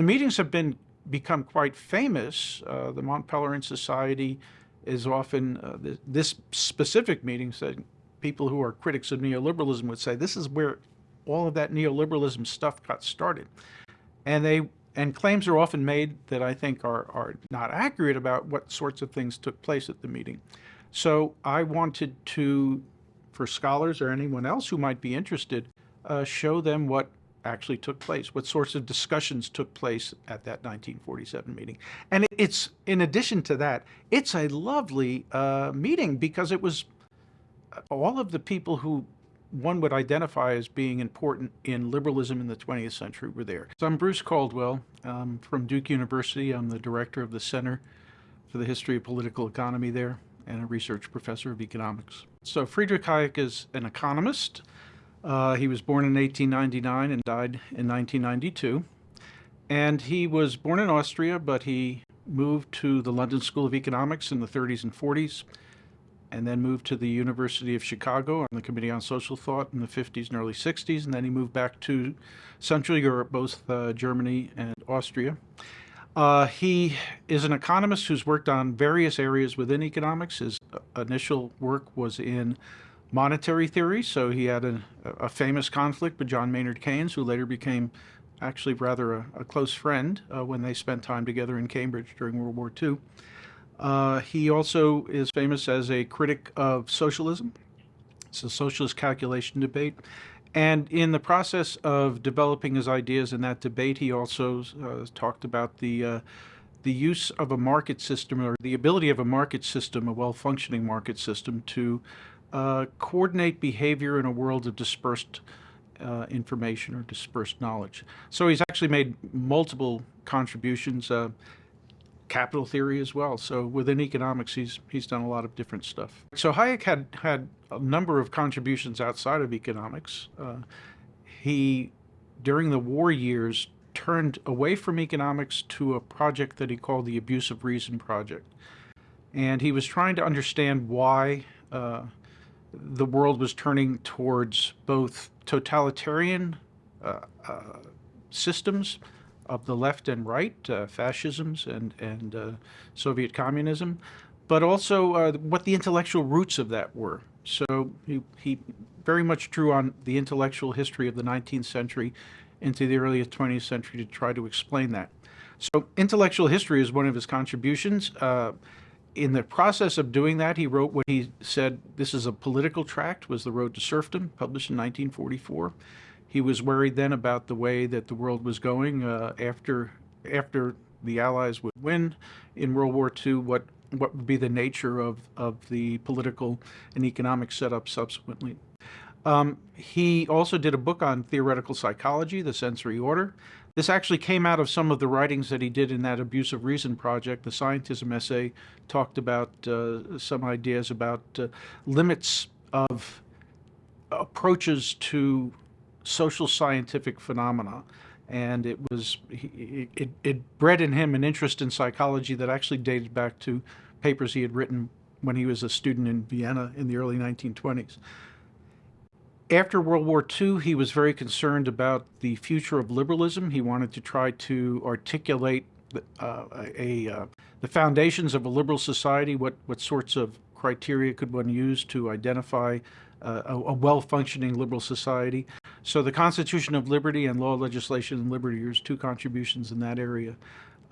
The meetings have been become quite famous. Uh, the Mont Pelerin Society is often, uh, th this specific meeting said people who are critics of neoliberalism would say this is where all of that neoliberalism stuff got started. And they and claims are often made that I think are, are not accurate about what sorts of things took place at the meeting. So I wanted to, for scholars or anyone else who might be interested, uh, show them what actually took place, what sorts of discussions took place at that 1947 meeting. And it's, in addition to that, it's a lovely uh, meeting because it was uh, all of the people who one would identify as being important in liberalism in the 20th century were there. So I'm Bruce Caldwell I'm from Duke University. I'm the director of the Center for the History of Political Economy there and a research professor of economics. So Friedrich Hayek is an economist. Uh, he was born in 1899 and died in 1992. And he was born in Austria, but he moved to the London School of Economics in the 30s and 40s and then moved to the University of Chicago on the Committee on Social Thought in the 50s and early 60s, and then he moved back to Central Europe, both uh, Germany and Austria. Uh, he is an economist who's worked on various areas within economics. His initial work was in monetary theory, so he had a, a famous conflict with John Maynard Keynes, who later became actually rather a, a close friend uh, when they spent time together in Cambridge during World War II. Uh, he also is famous as a critic of socialism. It's a socialist calculation debate. And in the process of developing his ideas in that debate, he also uh, talked about the uh, the use of a market system or the ability of a market system, a well-functioning market system, to uh, coordinate behavior in a world of dispersed uh, information or dispersed knowledge. So he's actually made multiple contributions. Uh, capital theory as well. So within economics, he's he's done a lot of different stuff. So Hayek had had a number of contributions outside of economics. Uh, he, during the war years, turned away from economics to a project that he called the Abuse of Reason Project. And he was trying to understand why uh, the world was turning towards both totalitarian uh, uh systems of the left and right, uh, fascisms and, and uh, Soviet communism, but also uh, what the intellectual roots of that were. So he, he very much drew on the intellectual history of the 19th century into the early 20th century to try to explain that. So intellectual history is one of his contributions. In the process of doing that, he wrote what he said, this is a political tract, was The Road to Serfdom, published in 1944. He was worried then about the way that the world was going uh, after after the Allies would win in World War II, what what would be the nature of, of the political and economic setup subsequently. Um, he also did a book on theoretical psychology, The Sensory Order. This actually came out of some of the writings that he did in that Abuse of Reason project. The Scientism essay talked about uh, some ideas about uh, limits of approaches to social scientific phenomena. And it was, it, it bred in him an interest in psychology that actually dated back to papers he had written when he was a student in Vienna in the early 1920s. After World War II, he was very concerned about the future of liberalism. He wanted to try to articulate uh, a, uh, the foundations of a liberal society, what, what sorts of criteria could one use to identify uh, a, a well-functioning liberal society. So the Constitution of Liberty and Law, Legislation, and Liberty are two contributions in that area.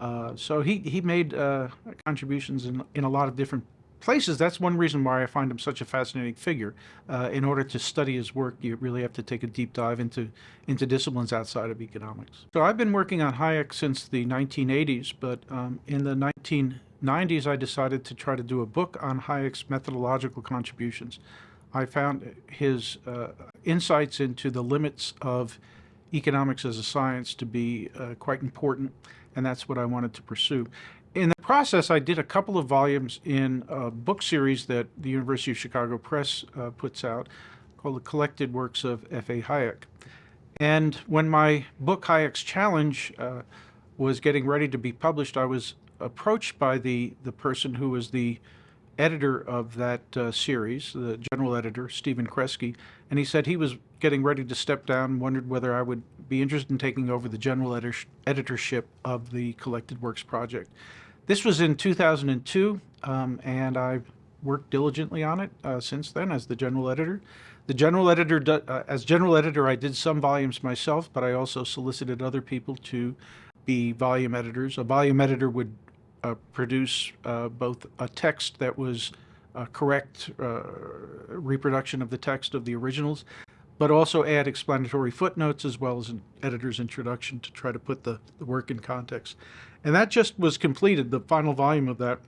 Uh, so he, he made uh, contributions in, in a lot of different places. That's one reason why I find him such a fascinating figure. Uh, in order to study his work, you really have to take a deep dive into, into disciplines outside of economics. So I've been working on Hayek since the 1980s, but um, in the 1990s I decided to try to do a book on Hayek's methodological contributions. I found his uh, insights into the limits of economics as a science to be uh, quite important, and that's what I wanted to pursue. In the process, I did a couple of volumes in a book series that the University of Chicago Press uh, puts out called The Collected Works of F.A. Hayek. And when my book, Hayek's Challenge, uh, was getting ready to be published, I was approached by the, the person who was the editor of that uh, series, the general editor, Stephen Kresge, and he said he was getting ready to step down and wondered whether I would be interested in taking over the general editor- editorship of the Collected Works project. This was in 2002, um, and I've worked diligently on it uh, since then as the general editor. The general editor, uh, as general editor, I did some volumes myself, but I also solicited other people to be volume editors. A volume editor would uh, produce uh, both a text that was a correct uh, reproduction of the text of the originals, but also add explanatory footnotes as well as an editor's introduction to try to put the, the work in context. And that just was completed. The final volume of that,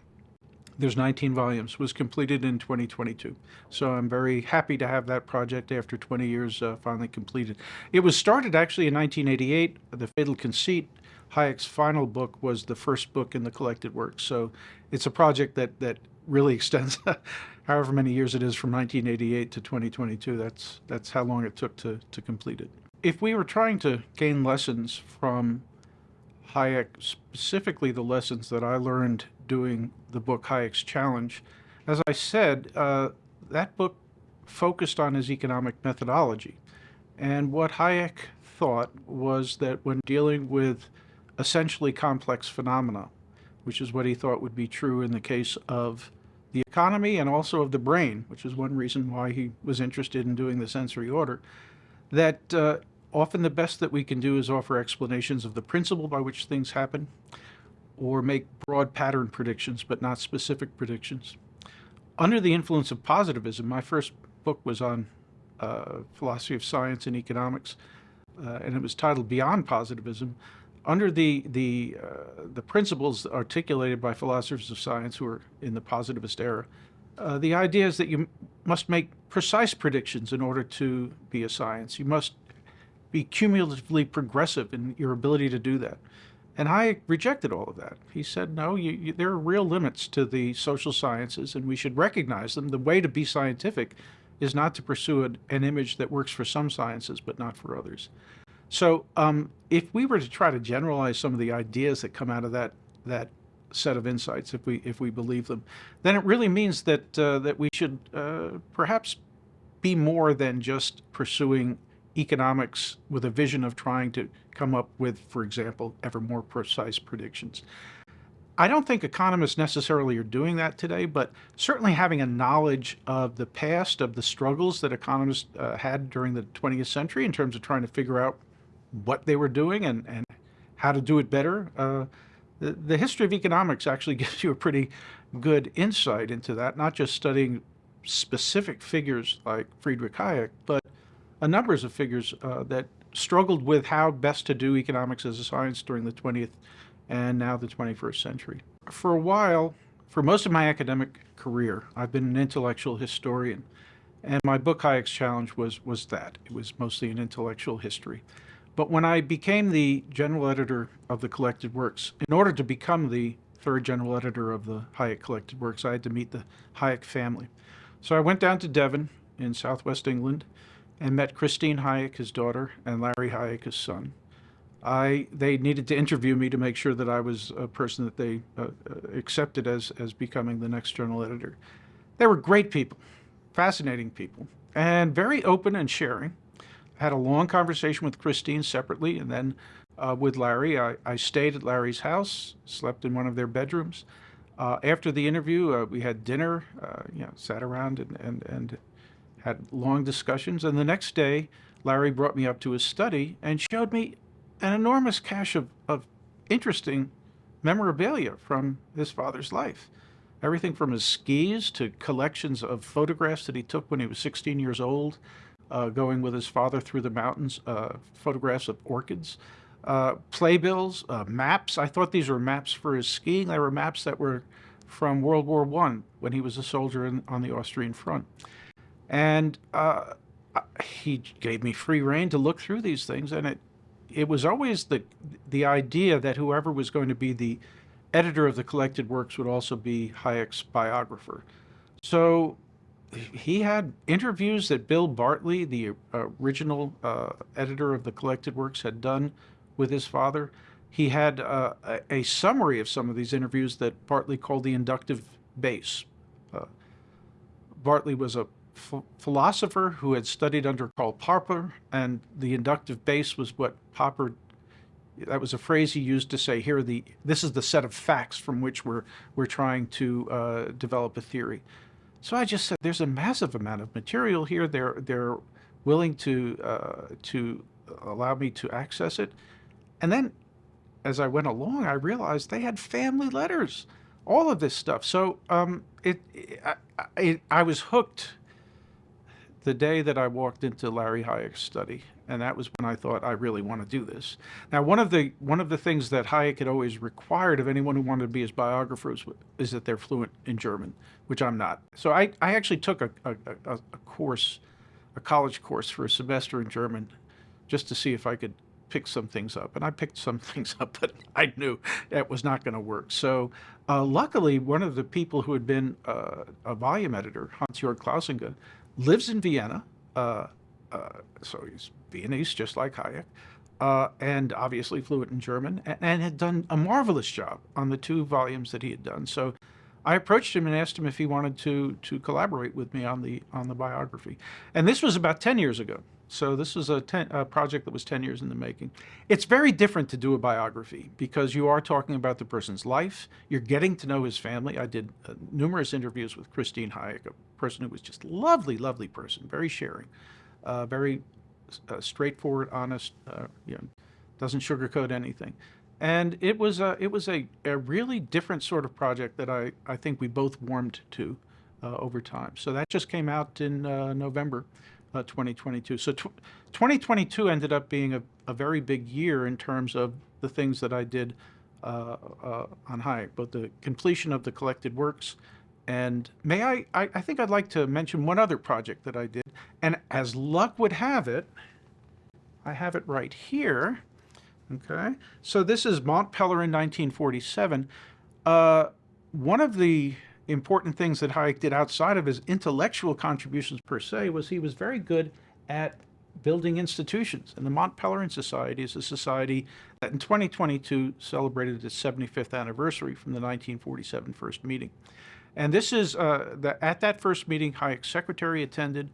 there's 19 volumes, was completed in 2022. So I'm very happy to have that project after 20 years uh, finally completed. It was started actually in 1988. The Fatal Conceit Hayek's final book was the first book in the collected works. So it's a project that, that really extends however many years it is from 1988 to 2022. That's, that's how long it took to, to complete it. If we were trying to gain lessons from Hayek, specifically the lessons that I learned doing the book Hayek's Challenge, as I said, uh, that book focused on his economic methodology. And what Hayek thought was that when dealing with essentially complex phenomena, which is what he thought would be true in the case of the economy and also of the brain, which is one reason why he was interested in doing the sensory order, that uh, often the best that we can do is offer explanations of the principle by which things happen or make broad pattern predictions, but not specific predictions. Under the influence of positivism, my first book was on uh, philosophy of science and economics, uh, and it was titled Beyond Positivism under the the uh, the principles articulated by philosophers of science who are in the positivist era, uh, the idea is that you must make precise predictions in order to be a science. You must be cumulatively progressive in your ability to do that. And I rejected all of that. He said, no, you, you, there are real limits to the social sciences, and we should recognize them. The way to be scientific is not to pursue an, an image that works for some sciences but not for others. So um, if we were to try to generalize some of the ideas that come out of that that set of insights, if we if we believe them, then it really means that uh, that we should uh, perhaps be more than just pursuing economics with a vision of trying to come up with, for example, ever more precise predictions. I don't think economists necessarily are doing that today, but certainly having a knowledge of the past, of the struggles that economists uh, had during the 20th century in terms of trying to figure out what they were doing and, and how to do it better. Uh, the, the history of economics actually gives you a pretty good insight into that, not just studying specific figures like Friedrich Hayek, but a numbers of figures uh, that struggled with how best to do economics as a science during the 20th and now the 21st century. For a while, for most of my academic career, I've been an intellectual historian. And my book, Hayek's Challenge, was, was that. It was mostly an intellectual history. But when I became the general editor of the collected works, in order to become the third general editor of the Hayek collected works, I had to meet the Hayek family. So I went down to Devon in southwest England and met Christine Hayek, his daughter, and Larry Hayek, his son. I, they needed to interview me to make sure that I was a person that they uh, uh accepted as, as becoming the next journal editor. They were great people, fascinating people, and very open and sharing had a long conversation with Christine separately, and then uh, with Larry. I, I, stayed at Larry's house, slept in one of their bedrooms. Uh, after the interview, uh, we had dinner, uh, you know, sat around and, and, and had long discussions. And the next day, Larry brought me up to his study and showed me an enormous cache of, of interesting memorabilia from his father's life. Everything from his skis to collections of photographs that he took when he was 16 years old, going with his father through the mountains, uh, photographs of orchids, uh, playbills, uh, maps. I thought these were maps for his skiing. They were maps that were from World War One when he was a soldier in, on the Austrian front. And uh, he gave me free rein to look through these things, and it it was always the the idea that whoever was going to be the editor of the collected works would also be Hayek's biographer. So he had interviews that Bill Bartley, the original uh, editor of the collected works, had done with his father. He had uh, a, a, summary of some of these interviews that Bartley called the inductive base. uh, Bartley was a ph- philosopher who had studied under Karl Popper, and the inductive base was what Popper. That was a phrase he used to say, "Here, the this is the set of facts from which we're we're trying to uh, develop a theory." So I just said, "There's a massive amount of material here. They're they're willing to uh, to allow me to access it," and then as I went along, I realized they had family letters, all of this stuff. So um, it, I, I, I was hooked the day that I walked into Larry Hayek's study, and that was when I thought I really want to do this. Now, one of the one of the things that Hayek had always required of anyone who wanted to be his biographer is that they're fluent in German, which I'm not. So I, I actually took a, a, a, a course, a college course for a semester in German, just to see if I could pick some things up. And I picked some things up, but I knew that was not going to work. So uh, luckily, one of the people who had been uh, a volume editor, Hans-Jörg Klausinger, lives in Vienna. Uh, so he's Viennese, just like Hayek. Uh, and obviously fluent in German, and, and had done a marvelous job on the two volumes that he had done. So I approached him and asked him if he wanted to to collaborate with me on the on the biography. And this was about 10 years ago. So this was a, ten, a, project that was 10 years in the making. It's very different to do a biography because you are talking about the person's life. You're getting to know his family. I did uh, numerous interviews with Christine Hayek, a person who was just lovely, lovely person, very sharing, uh, very uh, straightforward, honest, uh, you know, doesn't sugarcoat anything. And it was a, it was a, a really different sort of project that I, I think we both warmed to uh, over time. So that just came out in uh, November uh, 2022. So tw 2022 ended up being a, a very big year in terms of the things that I did uh, uh, on Hayek, both the completion of the collected works, and may I, I, I think I'd like to mention one other project that I did, and as luck would have it, I have it right here. Okay, so this is Mont Pelerin 1947. Uh, one of the important things that Hayek did outside of his intellectual contributions per se was he was very good at building institutions. And the Mont Pelerin Society is a society that in 2022 celebrated its 75th anniversary from the 1947 first meeting. And this is, uh, the, at that first meeting, Hayek's secretary attended.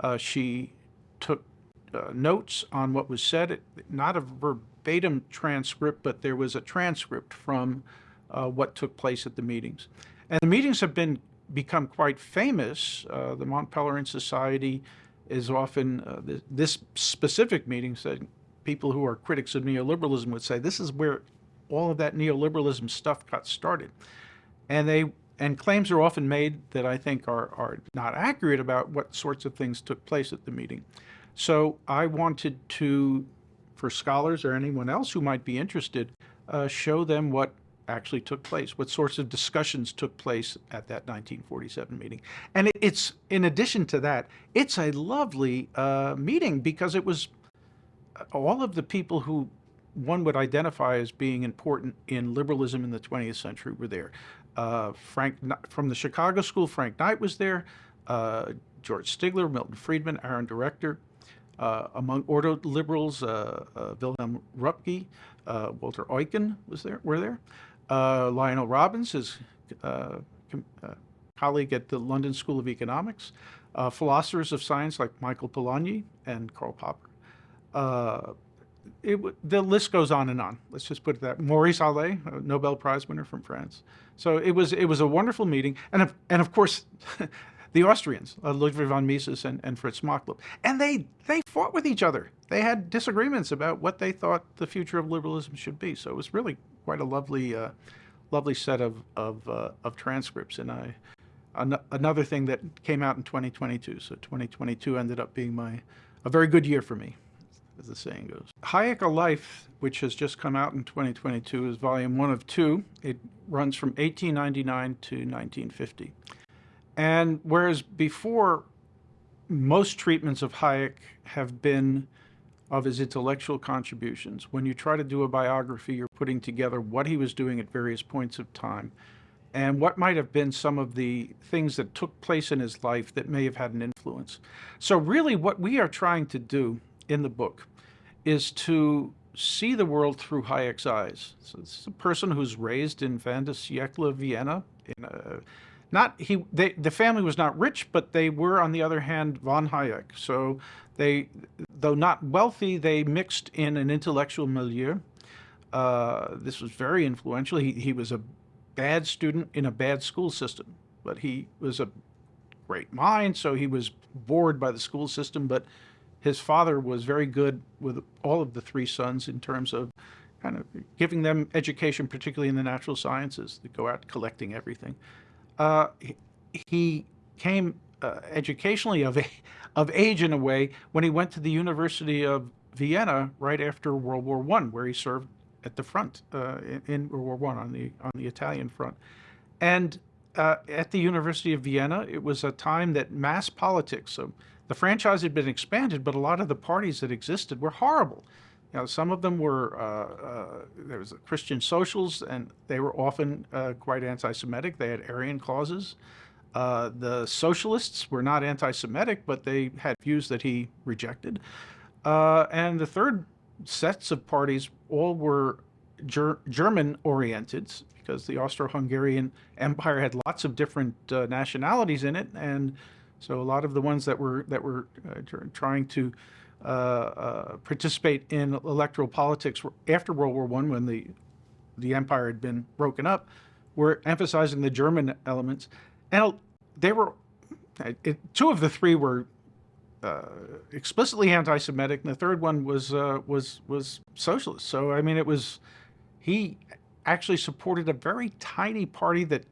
Uh, she took uh, notes on what was said, not a verbatim transcript, but there was a transcript from uh, what took place at the meetings. And the meetings have been become quite famous. Uh, the Mont Pelerin Society is often, uh, th this specific meeting said people who are critics of neoliberalism would say this is where all of that neoliberalism stuff got started. And they and claims are often made that I think are, are not accurate about what sorts of things took place at the meeting. So I wanted to, for scholars or anyone else who might be interested, uh, show them what actually took place, what sorts of discussions took place at that 1947 meeting. And it, it's, in addition to that, it's a lovely uh, meeting because it was uh, all of the people who one would identify as being important in liberalism in the 20th century were there. Uh, Frank, from the Chicago School, Frank Knight was there, uh, George Stigler, Milton Friedman, Aaron Director, uh, among ordo liberals, uh, uh, Wilhelm Röpke, uh, Walter Eucken was there, were there. Lionel Robbins, his colleague at the London School of Economics, philosophers of science like Michael Polanyi and Karl Popper. It, the list goes on and on. Let's just put it that. Maurice Allais, a Nobel Prize winner from France. So it was it was a wonderful meeting, and of, and of course, the Austrians, uh, Ludwig von Mises and, and Fritz Machlup, and they they fought with each other. They had disagreements about what they thought the future of liberalism should be. So it was really quite a lovely, uh, lovely set of of, uh, of transcripts. And I, an another thing that came out in 2022. So 2022 ended up being my a very good year for me, as the saying goes. Hayek a Life, which has just come out in 2022, is volume one of two. It runs from 1899 to 1950. And whereas before, most treatments of Hayek have been of his intellectual contributions. When you try to do a biography, you're putting together what he was doing at various points of time and what might have been some of the things that took place in his life that may have had an influence. So really what we are trying to do in the book is to see the world through Hayek's eyes. So this is a person who's raised in Van der Vienna in a not he they the family was not rich, but they were on the other hand von Hayek. So they, though not wealthy, they mixed in an intellectual milieu. Uh, this was very influential. He he was a bad student in a bad school system, but he was a great mind, so he was bored by the school system. But his father was very good with all of the three sons in terms of kind of giving them education, particularly in the natural sciences, that go out collecting everything. Uh, he, came uh, educationally of, of age in a way when he went to the University of Vienna right after World War One, where he served at the front uh, in, in, World War One on the on the Italian front, and uh, at the University of Vienna, it was a time that mass politics. So the franchise had been expanded, but a lot of the parties that existed were horrible. You know, some of them were uh, uh, there was Christian socials, and they were often uh, quite anti-Semitic. They had Aryan clauses. Uh, the socialists were not anti-Semitic, but they had views that he rejected. Uh, and the third sets of parties all were ger German-oriented because the Austro-Hungarian Empire had lots of different uh, nationalities in it, and so a lot of the ones that were that were trying to uh, uh, participate in electoral politics after World War One, when the the empire had been broken up, were emphasizing the German elements, and they were it, two of the three were uh, explicitly anti-Semitic, and the third one was uh, was was socialist. So I mean, it was he actually supported a very tiny party that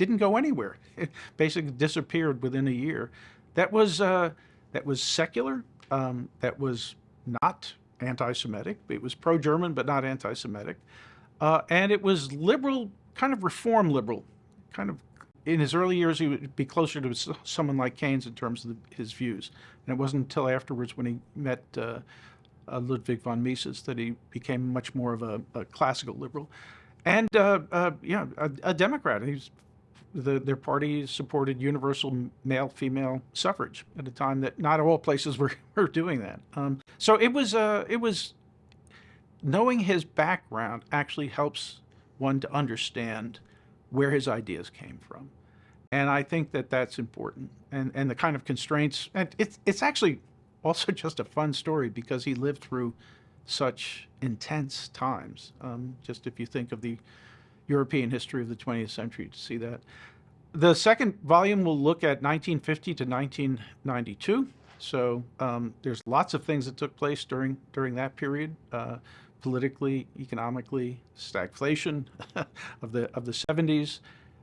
didn't go anywhere. It basically disappeared within a year. That was uh, that was secular um, that was not anti-Semitic. It was pro-German, but not anti-Semitic. Uh, and it was liberal, kind of reform liberal, kind of in his early years, he would be closer to someone like Keynes in terms of the, his views. And it wasn't until afterwards when he met uh, uh, Ludwig von Mises that he became much more of a, a classical liberal. And, uh, uh yeah, a, a Democrat. He's the, their party supported universal male-female suffrage at a time that not all places were, were doing that. Um, so it was, uh, it was, knowing his background actually helps one to understand where his ideas came from. And I think that that's important. And, and the kind of constraints, and it's, it's actually also just a fun story because he lived through such intense times. Um, just if you think of the European history of the 20th century to see that. The second volume will look at 1950 to 1992. So um, there's lots of things that took place during during that period, uh, politically, economically, stagflation of the of the 70s.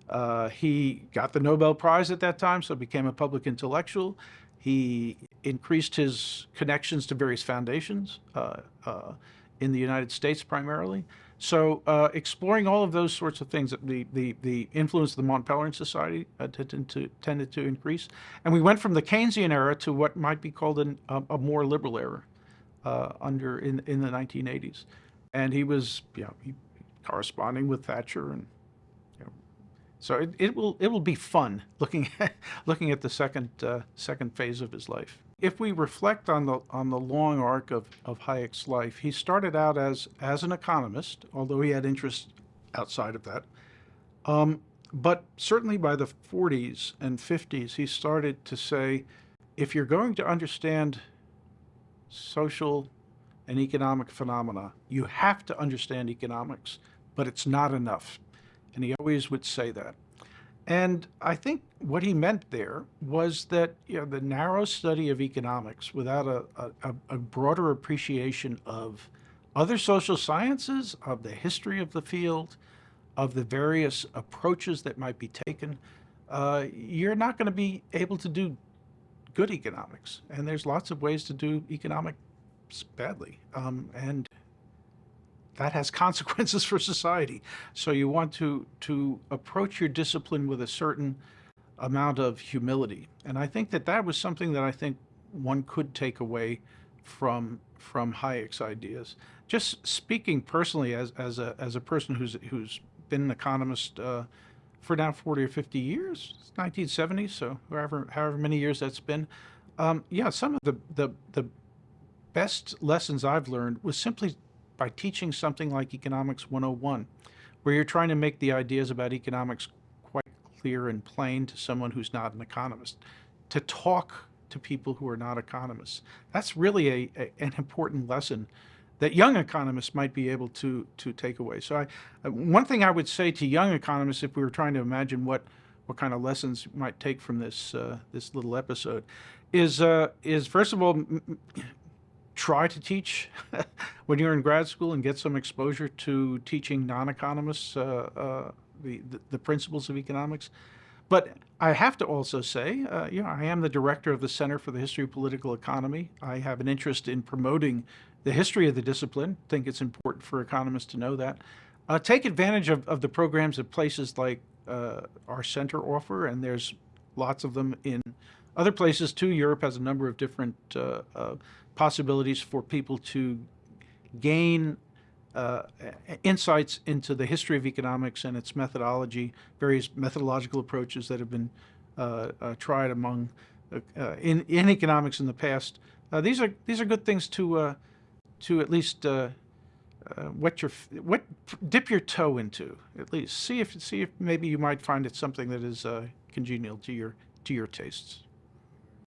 Uh, he got the Nobel Prize at that time, so became a public intellectual. He increased his connections to various foundations uh, uh in the United States primarily. So uh, exploring all of those sorts of things, the, the, the influence of the Mont Pelerin Society uh, tended, to, tended to increase. And we went from the Keynesian era to what might be called an, a, a, more liberal era uh, under in, in the 1980s. And he was you know, he, corresponding with Thatcher and you know, so it, it will it will be fun looking at, looking at the second uh, second phase of his life. If we reflect on the on the long arc of, of Hayek's life, he started out as as an economist, although he had interests outside of that. Um, but certainly by the 40s and 50s, he started to say, if you're going to understand social and economic phenomena, you have to understand economics, but it's not enough. And he always would say that. And I think what he meant there was that you know, the narrow study of economics without a, a, a, broader appreciation of other social sciences, of the history of the field, of the various approaches that might be taken, uh, you're not going to be able to do good economics. And there's lots of ways to do economics badly. Um, and that has consequences for society. So you want to, to approach your discipline with a certain amount of humility. And I think that that was something that I think one could take away from, from Hayek's ideas. Just speaking personally as, as, a, as a person who's, who's been an economist uh, for now 40 or 50 years, 1970s, so however, however many years that's been, um, yeah, some of the, the, the best lessons I've learned was simply by teaching something like Economics 101, where you're trying to make the ideas about economics quite clear and plain to someone who's not an economist. To talk to people who are not economists. That's really a, a an important lesson that young economists might be able to to take away. So, I, uh, one thing I would say to young economists, if we were trying to imagine what what kind of lessons might take from this uh, this little episode, is uh, is first of all, try to teach when you're in grad school and get some exposure to teaching non-economists uh, uh, the, the principles of economics. But I have to also say, uh, you know, I am the director of the Center for the History of Political Economy. I have an interest in promoting the history of the discipline. I think it's important for economists to know that. Uh, take advantage of, of the programs that places like uh, our center offer, and there's lots of them in other places too. Europe has a number of different uh, uh, possibilities for people to gain uh, insights into the history of economics and its methodology, various methodological approaches that have been uh, uh, tried among uh, uh, in, in economics in the past. Uh, these are these are good things to to at least wet your wet dip your toe into at least see if see if maybe you might find it something that is congenial to your to your tastes.